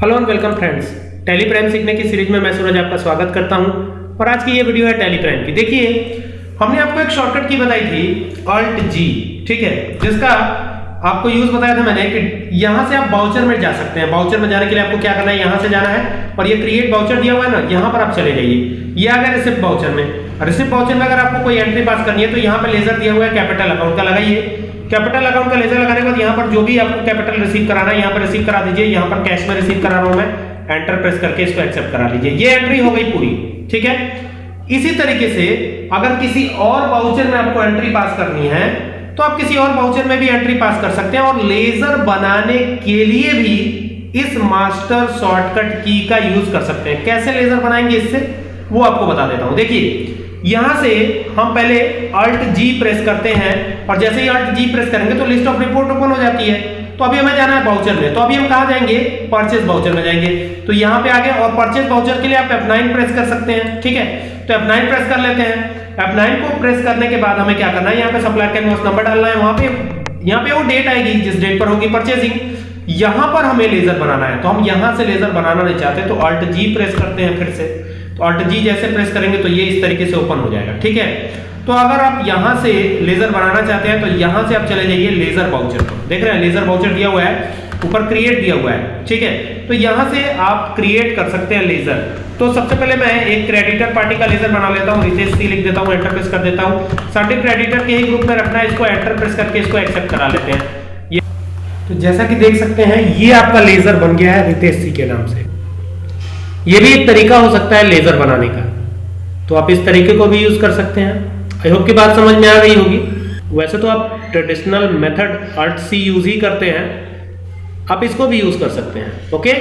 Hello and welcome friends Tally Prime सीखने की series में मैं सूरज आपका स्वागत करता हूँ। और आज की ये वीडियो है टैली प्राइम की। देखिए, हमने आपको एक शॉर्टकट की बताई थी अल्ट जी ठीक है? जिसका आपको यूज़ बताया था मैंने कि यहाँ से आप बाउचर में जा सकते हैं। बाउचर में जाने के लिए आपको क्या करना है? यहाँ से जाना है। और ये क्रिएट बाउचर दिया हुआ है ना, यहाँ पर आप चले जाइए। ये आ गया रिसिप्ट बाउचर में। रिसिप्ट बाउचर में अगर आपको कोई एंट्री पास करनी है तो यहाँ पे लेजर दिया हुआ है कैपिटल अकाउंट का लगाइए। कैपिटल अकाउंट का लेजर लगाने पर जो भी आपको कैपिटल रिसीव कराना है, यहाँ पर रिसीव करा दीजिए, यहाँ पर कैश में रिसीव करा रहा हूँ मैं एंटर प्रेस करके इसको एक्सेप्ट करा लीजिए। ये एंट्री हो गई पूरी, ठीक है? इसी तरीके से अगर किसी और बाउचर में आपको एंट्री पास करनी है तो आप किसी और बाउचर में भी एंट्री पास कर सकते हैं और लेजर बनाने के लिए भी इस मास्टर शॉर्टकट की का यूज़ कर सकते हैं। कैसे लेजर बनाएँगे इससे? वो आपको बता देता हूँ। देखिए यहाँ से हम पहले अल्ट जी प्रेस करते हैं और जैसे ही अल्ट जी प्रेस करेंगे तो लिस्ट ऑफ़ रिपोर्ट ओपन हो जाती है। तो अभी हमें जाना है बाउचर में। तो अभी हम कहा जाएँगे? परचेज बाउचर में जाएँगे। तो यहाँ पे आगे और परचेज बाउचर के लिए आप F9 प्रेस कर सकते हैं, ठीक है? तो F9 प्रेस कर लेते हैं। F9 को प्रेस करने के बाद हमें क्या करना है? यहाँ पे सप्लायर का नंबर डालना है। वहाँ पे, यहाँ पे वो डेट आएगी, जिस डेट पर होगी परचेजिंग यहाँ पर हमें लेजर बनाना है। तो हम यहाँ से लेजर बनाना नहीं चाहते तो अल्ट जी प्रेस करते हैं फिर से। तो अल्ट जी जैसे प्रेस करेंगे तो ये इस तरीके से ओपन हो जाएगा, ठीक है? तो अगर आप यहाँ से लेजर बनाना चाहते हैं तो यहाँ से आप चले जाइए लेजर बाउचर पर। देख रहे हैं लेजर बाउचर दिया हुआ है, ऊपर क्रिएट दिया हुआ है, ठीक है? तो यहाँ से आप क्रिएट कर सकते हैं लेजर तो सबसे पहले मैं एक क्रेडिटर पार्टी का लेजर बना लेता हूँ रितेश सी लिख देता हूँ एंटर प्रेस कर देता हूँ। सर्टिन क्रेडिटर के ही ग्रुप में रखना है, इसको एंटर प्रेस करके इसको एक्सेप्ट करा लेते हैं। तो जैसा कि देख सकते हैं, ये आपका लेजर बन गया है रितेश सी के नाम से। ये भी एक तरीका हो सकता है लेजर बनाने का। तो आप इस तरीके को भी यूज़ कर सकते हैं। आई होप की बात समझ में आ गई होगी। वैसे तो आप traditional method alt C use ही करते हैं। आप इसको भी यूज़ कर सकते हैं। ओके